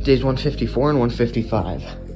Days 154 and 155.